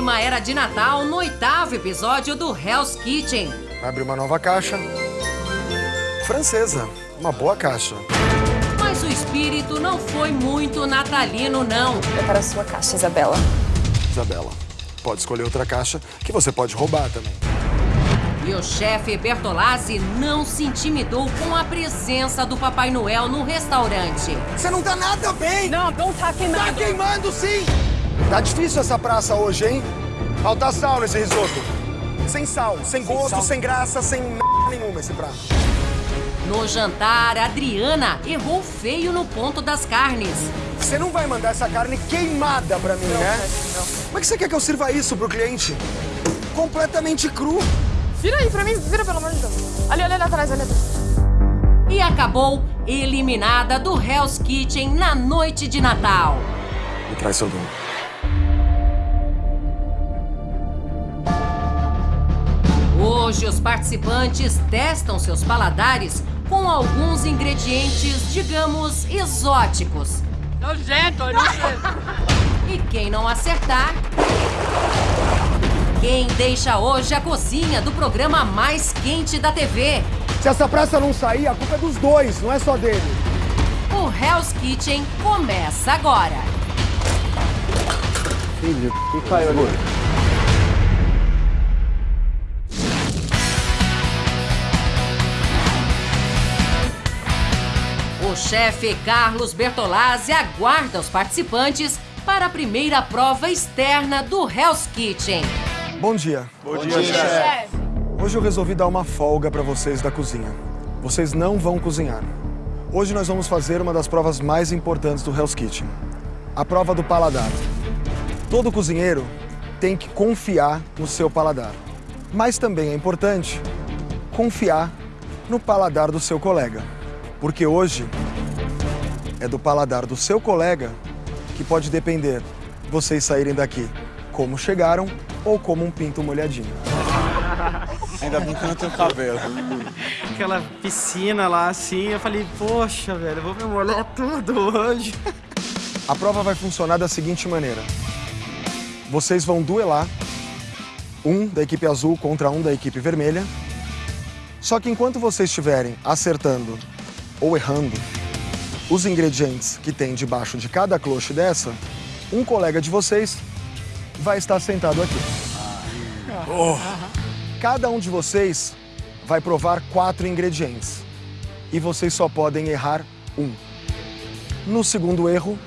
clima era de Natal no oitavo episódio do Hell's Kitchen. Abre uma nova caixa. Francesa, uma boa caixa. Mas o espírito não foi muito natalino, não. Prepara a sua caixa, Isabela. Isabela, pode escolher outra caixa que você pode roubar também. E o chefe Bertolazzi não se intimidou com a presença do Papai Noel no restaurante. Você não tá nada bem! Não, não tá queimando. Tá queimando sim! Tá difícil essa praça hoje, hein? Falta sal nesse risoto. Sem sal, sem gosto, sem graça, sem m... nenhuma esse prato. No jantar, Adriana errou feio no ponto das carnes. Você não vai mandar essa carne queimada pra mim, né? Como é que você quer que eu sirva isso pro cliente? Completamente cru. Vira aí pra mim, vira pelo amor de Deus. Ali, ali, ali atrás, ali atrás. E acabou eliminada do Hell's Kitchen na noite de Natal. Me traz seu dono. Hoje, os participantes testam seus paladares com alguns ingredientes, digamos, exóticos. Nojento, nojento. E quem não acertar. Quem deixa hoje a cozinha do programa mais quente da TV? Se essa praça não sair, a culpa é dos dois, não é só dele. O Hell's Kitchen começa agora. Filho, que caiu ali? O chefe Carlos Bertolazzi aguarda os participantes para a primeira prova externa do Hell's Kitchen. Bom dia. Bom, dia, chefe. Hoje eu resolvi dar uma folga para vocês da cozinha. Vocês não vão cozinhar. Hoje nós vamos fazer uma das provas mais importantes do Hell's Kitchen. A prova do paladar. Todo cozinheiro tem que confiar no seu paladar. Mas também é importante confiar no paladar do seu colega. Porque hoje é do paladar do seu colega que pode depender vocês saírem daqui como chegaram ou como um pinto molhadinho. Ainda bem que não tenho cabelo. Aquela piscina lá assim, eu falei, poxa, velho, eu vou me molhar tudo hoje. A prova vai funcionar da seguinte maneira. Vocês vão duelar, um da equipe azul contra um da equipe vermelha. Só que enquanto vocês estiverem acertando ou errando os ingredientes que tem debaixo de cada cloche dessa, um colega de vocês vai estar sentado aqui. Cada um de vocês vai provar quatro ingredientes. E vocês só podem errar um. No segundo erro,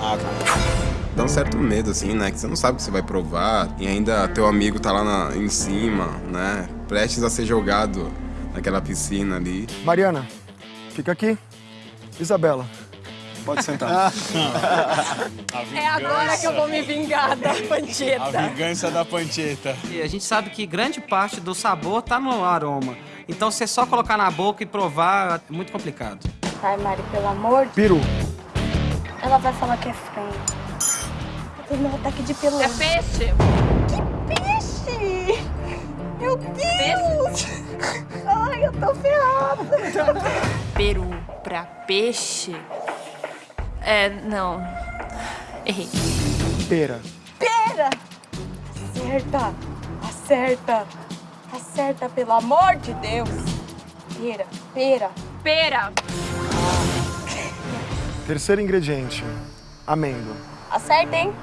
Ah, cara. Dá um certo medo, assim, né? Que você não sabe o que você vai provar. E ainda teu amigo tá lá na- em cima, né? Prestes a ser jogado naquela piscina ali. Mariana, fica aqui. Isabela, pode sentar. É agora que eu vou me vingar da pancheta. vingança da pancheta. E a gente sabe que grande parte do sabor tá no aroma. Então, você só colocar na boca e provar é muito complicado. Ai, Mari, pelo amor de Peru, Ela vai falar que é frango. Eu tenho um ataque de pelão. É peixe. peixe! Meu Deus! Ai, eu tô ferrada. Peru pra peixe? É, não. Errei. pera. Pera! Acerta! Acerta! Acerta, pelo amor de Deus! Pera, pera. Pera. Terceiro ingrediente, amêndoa. Acerta, hein?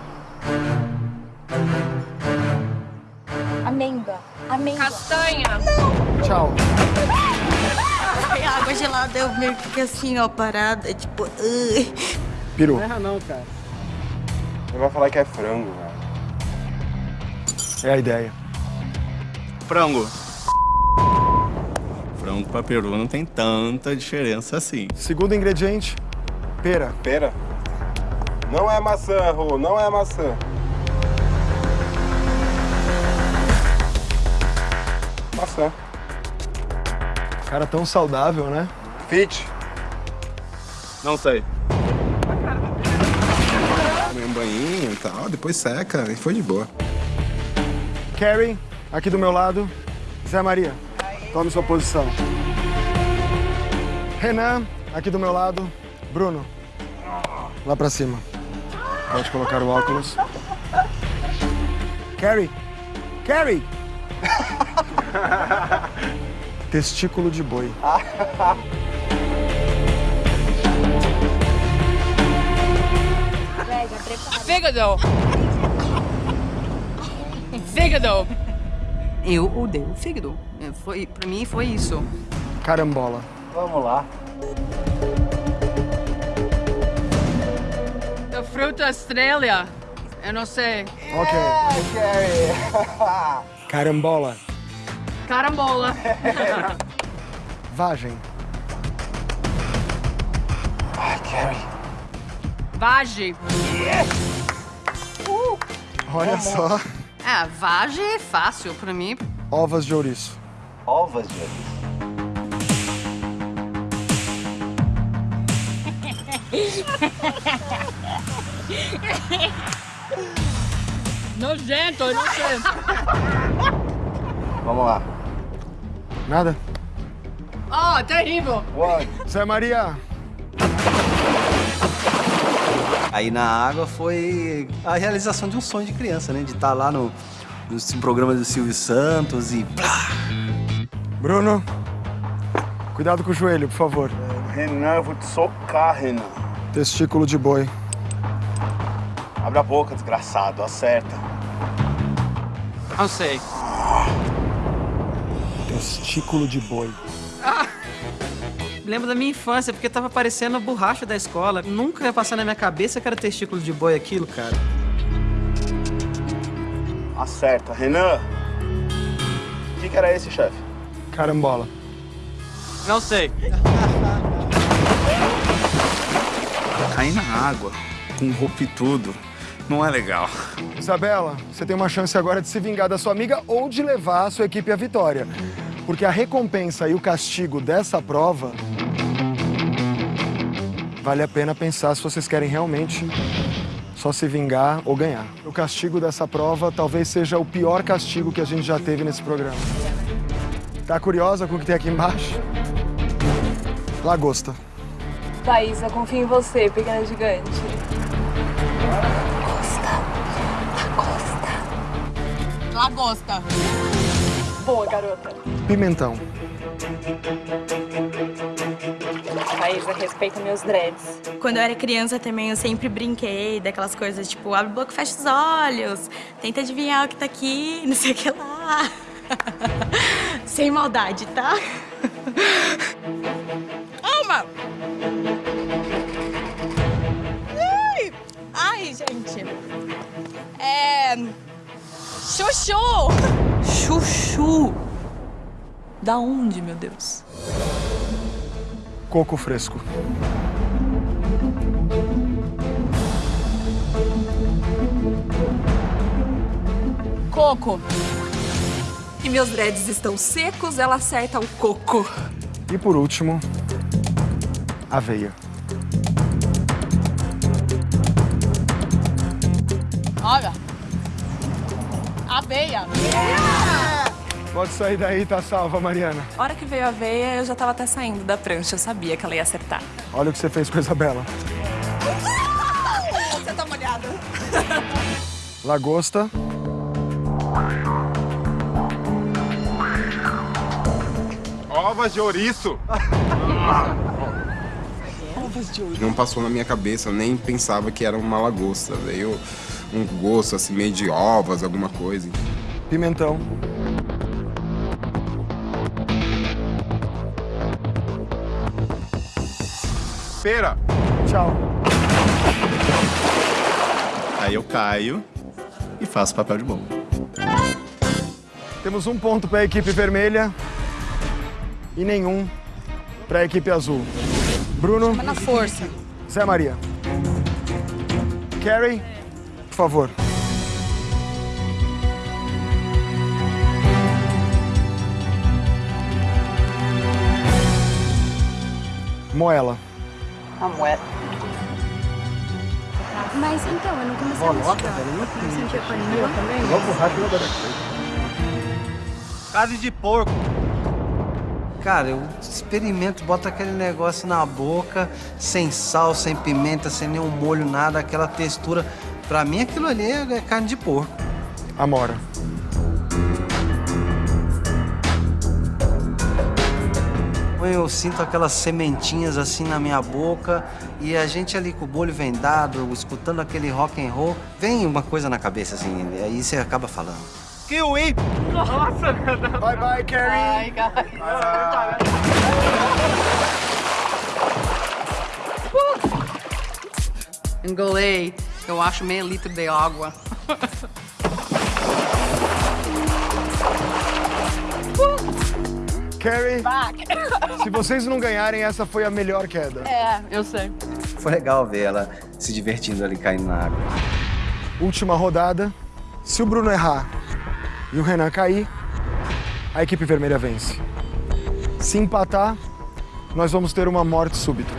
Amêndoa. Amêndoa. Castanha. Tchau. Ai, água gelada, eu meio que fiquei assim, ó, parada, tipo... "Ugh". Peru. erra não, cara. Ele vai falar que é frango, velho. É a ideia. Frango. Frango pra peru não tem tanta diferença assim. Segundo ingrediente, pera. Pera. Não é maçã, Rô, não é maçã. Maçã. Cara tão saudável, né? Fit. Não sei. Tomei um banhinho e tal, depois seca e foi de boa. Carrie, aqui do meu lado. Zé Maria, tome sua posição. Renan, aqui do meu lado. Bruno, lá pra cima. Pode colocar o óculos. Carrie! Carrie! Testículo de boi. Fígado. Fígado. Eu odeio fígado. É, Foi, pra mim foi isso. Carambola. Vamos lá. Da fruta estrela. Eu não sei. Ok. Carambola. Carambola. Vagem. Vage. Olha só. É, vagem é fácil pra mim. Ovas de ouriço. Ovas de ouriço. Nojento, nojento. Vamos lá. Nada? Oh, terrível. One. Zé Maria. Aí na água foi a realização de um sonho de criança, né? De estar lá no, no programa do Silvio Santos e plá! Bruno. Cuidado com o joelho, por favor. Renan, eu vou te socar, Renan. Testículo de boi. Abre a boca, desgraçado. Acerta. Não sei. Testículo de boi. Lembro da minha infância, porque tava parecendo a borracha da escola. Nunca ia passar na minha cabeça que era testículo de boi aquilo, cara. Acerta. Renan. O que, que era esse, chefe? Carambola. Não sei. Cair na água, com roupa e tudo, não é legal. Isabela, você tem uma chance agora de se vingar da sua amiga ou de levar a sua equipe à vitória. Porque a recompensa e o castigo dessa prova vale a pena pensar se vocês querem realmente só se vingar ou ganhar. O castigo dessa prova talvez seja o pior castigo que a gente já teve nesse programa. Tá curiosa com o que tem aqui embaixo? Lagosta. Thaís, eu confio em você, pequena gigante. Lagosta. Boa, garota. Pimentão. Thaisa, respeita meus dreads. Quando eu era criança também, eu sempre brinquei daquelas coisas, tipo, abre a boca, fecha os olhos, tenta adivinhar o que tá aqui, não sei o que lá. Sem maldade, tá? Ai, Ai, gente. É... Chuchu! Chuchu. Da onde, meu Deus? Coco fresco. Coco. E meus dreads estão secos, ela acerta o coco. E por último, aveia. Olha. Aveia. Pode sair daí, tá salva, Mariana. A hora que veio a veia, eu já tava até saindo da prancha. Eu sabia que ela ia acertar. Olha o que você fez com a Isabela. Você tá molhada. Lagosta. Ovas de ouriço! Não passou na minha cabeça, eu nem pensava que era uma lagosta. Veio um gosto assim, meio de ovas, alguma coisa. Pimentão. Pera! Tchau. Aí eu caio e faço papel de bobo. Temos um ponto para a equipe vermelha e nenhum para a equipe azul. Bruno. Na força. Zé Maria. Carrie, por favor. Moela. A moeda. Mas então, eu não comecei a mastigar. Não sentia paninho também? Carne de porco. Cara, eu experimento, boto aquele negócio na boca, sem sal, sem pimenta, sem nenhum molho, nada, aquela textura. Pra mim, aquilo ali é carne de porco. Amora. Eu sinto aquelas sementinhas assim na minha boca e a gente ali com o olho vendado, escutando aquele rock and roll, vem uma coisa na cabeça assim, e aí você acaba falando. Kiwi! Nossa, Bye bye, Carrie! Ai, Engolei, eu acho meio litro de água. Carrie, se vocês não ganharem, essa foi a melhor queda. É, eu sei. Foi legal ver ela se divertindo ali caindo na água. Última rodada. Se o Bruno errar e o Renan cair, a equipe vermelha vence. Se empatar, nós vamos ter uma morte súbita.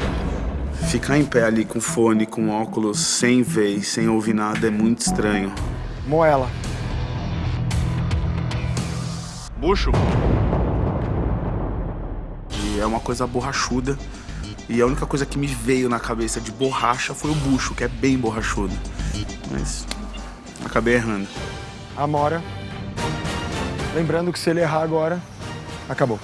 Ficar em pé ali com fone, com óculos, sem ver, sem ouvir nada é muito estranho. Moela. Bucho. É uma coisa borrachuda. E a única coisa que me veio na cabeça de borracha foi o bucho, que é bem borrachudo. Mas acabei errando. Amora. Lembrando que se ele errar agora, acabou.